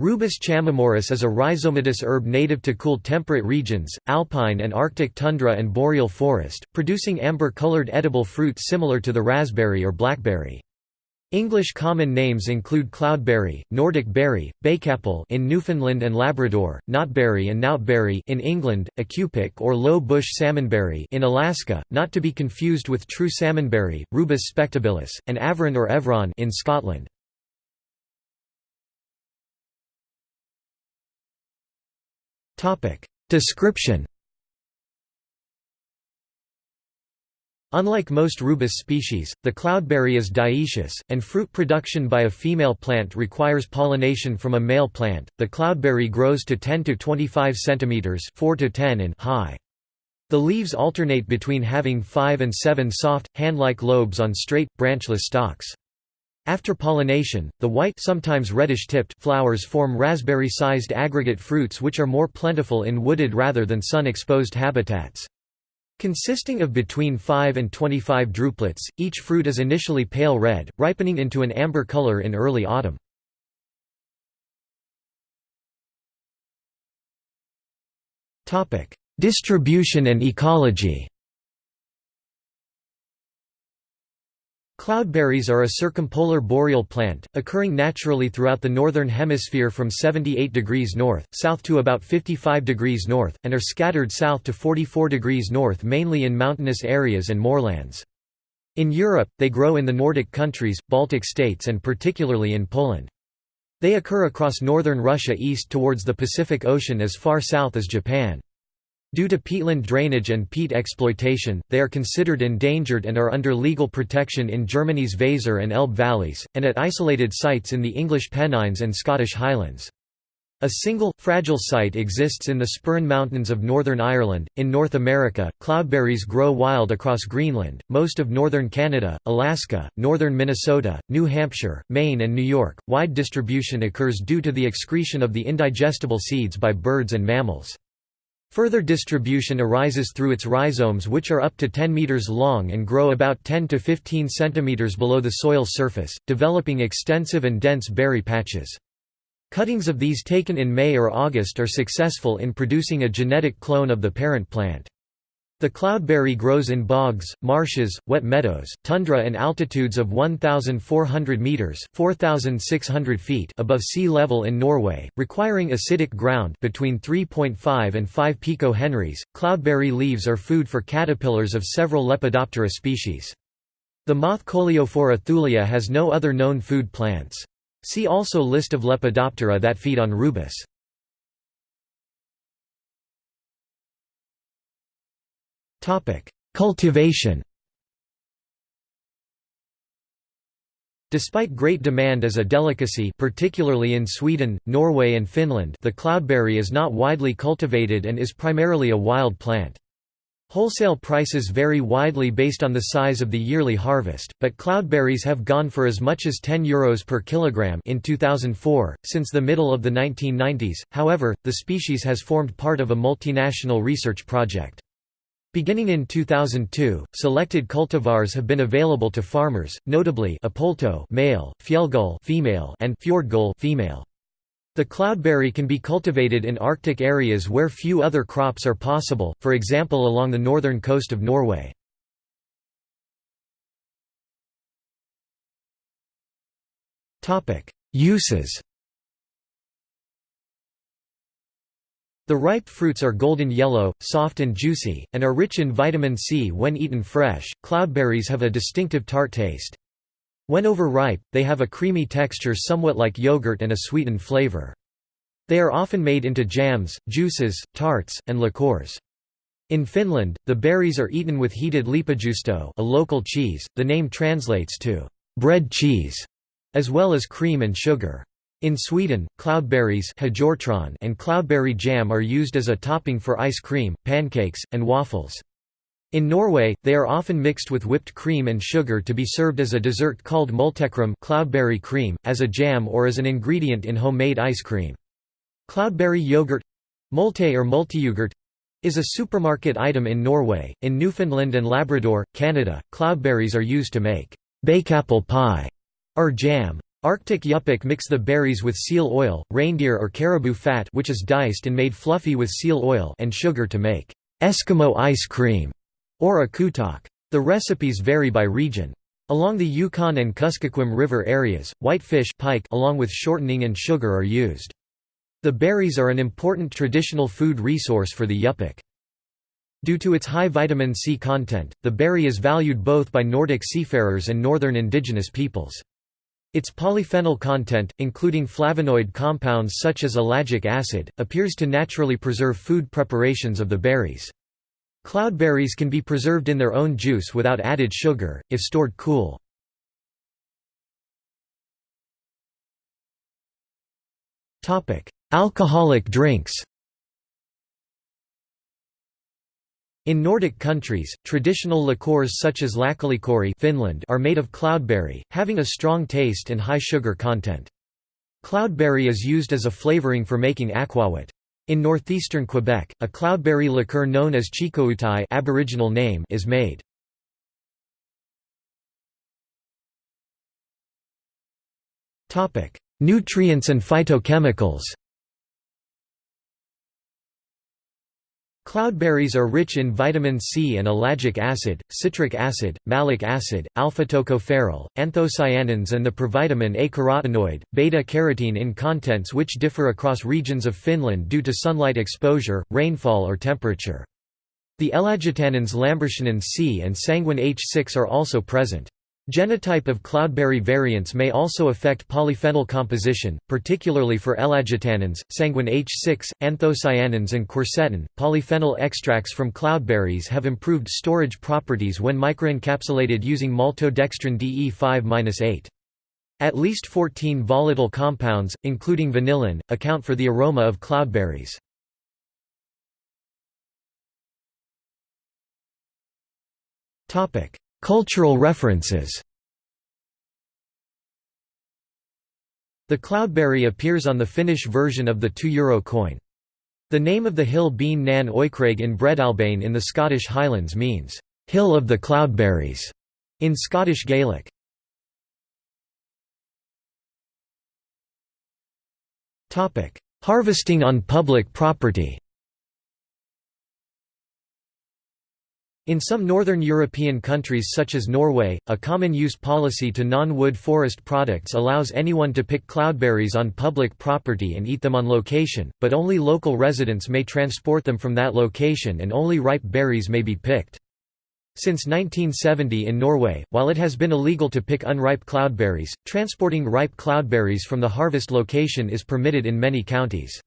Rubus chamaemorus is a rhizomatous herb native to cool temperate regions, alpine and arctic tundra and boreal forest, producing amber-colored edible fruit similar to the raspberry or blackberry. English common names include cloudberry, Nordic berry, bakeapple in Newfoundland and Labrador, knotberry and knoutberry in England, aqpik or low bush salmonberry in Alaska, not to be confused with true salmonberry, Rubus spectabilis, and Averon or Evron in Scotland. Description Unlike most rubus species, the cloudberry is dioecious, and fruit production by a female plant requires pollination from a male plant. The cloudberry grows to 10 to 25 cm 4 to 10 in high. The leaves alternate between having 5 and 7 soft, hand-like lobes on straight, branchless stalks. After pollination, the white sometimes reddish-tipped flowers form raspberry-sized aggregate fruits which are more plentiful in wooded rather than sun-exposed habitats. Consisting of between 5 and 25 drupelets, each fruit is initially pale red, ripening into an amber color in early autumn. Distribution and ecology Cloudberries are a circumpolar boreal plant, occurring naturally throughout the northern hemisphere from 78 degrees north, south to about 55 degrees north, and are scattered south to 44 degrees north mainly in mountainous areas and moorlands. In Europe, they grow in the Nordic countries, Baltic states and particularly in Poland. They occur across northern Russia east towards the Pacific Ocean as far south as Japan. Due to peatland drainage and peat exploitation, they are considered endangered and are under legal protection in Germany's Weser and Elbe valleys, and at isolated sites in the English Pennines and Scottish Highlands. A single, fragile site exists in the Sperrin Mountains of Northern Ireland. In North America, cloudberries grow wild across Greenland, most of northern Canada, Alaska, northern Minnesota, New Hampshire, Maine, and New York. Wide distribution occurs due to the excretion of the indigestible seeds by birds and mammals. Further distribution arises through its rhizomes which are up to 10 meters long and grow about 10 to 15 centimeters below the soil surface, developing extensive and dense berry patches. Cuttings of these taken in May or August are successful in producing a genetic clone of the parent plant. The cloudberry grows in bogs, marshes, wet meadows, tundra and altitudes of 1,400 metres 4,600 feet above sea level in Norway, requiring acidic ground between 3.5 and 5 pico-henries. Cloudberry leaves are food for caterpillars of several Lepidoptera species. The moth Coleophora thulea has no other known food plants. See also List of Lepidoptera that feed on rubus. Cultivation Despite great demand as a delicacy particularly in Sweden, Norway and Finland the cloudberry is not widely cultivated and is primarily a wild plant. Wholesale prices vary widely based on the size of the yearly harvest, but cloudberries have gone for as much as 10 euros per kilogram in 2004. Since the middle of the 1990s, however, the species has formed part of a multinational research project. Beginning in 2002, selected cultivars have been available to farmers, notably Apolto male, Fjellgull female, and Fjordgull female. The cloudberry can be cultivated in Arctic areas where few other crops are possible, for example along the northern coast of Norway. Uses The ripe fruits are golden yellow, soft and juicy, and are rich in vitamin C when eaten fresh. Cloudberries have a distinctive tart taste. When overripe, they have a creamy texture somewhat like yogurt and a sweetened flavor. They are often made into jams, juices, tarts, and liqueurs. In Finland, the berries are eaten with heated leipäjuusto, a local cheese. The name translates to bread cheese, as well as cream and sugar. In Sweden, cloudberries and cloudberry jam are used as a topping for ice cream, pancakes, and waffles. In Norway, they are often mixed with whipped cream and sugar to be served as a dessert called multekram cloudberry cream, as a jam or as an ingredient in homemade ice cream. Cloudberry yogurt multe or multiyogurt is a supermarket item in Norway. In Newfoundland and Labrador, Canada, cloudberries are used to make bakeapple pie or jam. Arctic yupik mix the berries with seal oil, reindeer or caribou fat which is diced and made fluffy with seal oil and sugar to make Eskimo ice cream or akutaq. The recipes vary by region. Along the Yukon and Kuskokwim River areas, whitefish pike along with shortening and sugar are used. The berries are an important traditional food resource for the yupik. Due to its high vitamin C content, the berry is valued both by Nordic seafarers and northern indigenous peoples. Its polyphenol content, including flavonoid compounds such as ellagic acid, appears to naturally preserve food preparations of the berries. Cloudberries can be preserved in their own juice without added sugar, if stored cool. Alcoholic drinks In Nordic countries, traditional liqueurs such as Lakkalikööri Finland are made of cloudberry, having a strong taste and high sugar content. Cloudberry is used as a flavoring for making aquavit. In northeastern Quebec, a cloudberry liqueur known as Chicoutai Aboriginal name is made. Nutrients and phytochemicals Cloudberries are rich in vitamin C and ellagic acid, citric acid, malic acid, alpha-tocopherol, anthocyanins and the provitamin A carotenoid, beta-carotene in contents which differ across regions of Finland due to sunlight exposure, rainfall or temperature. The ellagitannins lambertianin C and sanguiin H6 are also present. Genotype of cloudberry variants may also affect polyphenol composition, particularly for ellagitannins, sanguiin H6, anthocyanins and quercetin. Polyphenol extracts from cloudberries have improved storage properties when microencapsulated using maltodextrin DE5-8. At least 14 volatile compounds, including vanillin, account for the aroma of cloudberries. Topic: Cultural references The cloudberry appears on the Finnish version of the 2 euro coin. The name of the hill Beinn nan Oighreag in Breadalbane in the Scottish Highlands means, "'Hill of the Cloudberries' in Scottish Gaelic. Harvesting on public property In some northern European countries such as Norway, a common use policy to non-wood forest products allows anyone to pick cloudberries on public property and eat them on location, but only local residents may transport them from that location and only ripe berries may be picked. Since 1970 in Norway, while it has been illegal to pick unripe cloudberries, transporting ripe cloudberries from the harvest location is permitted in many counties.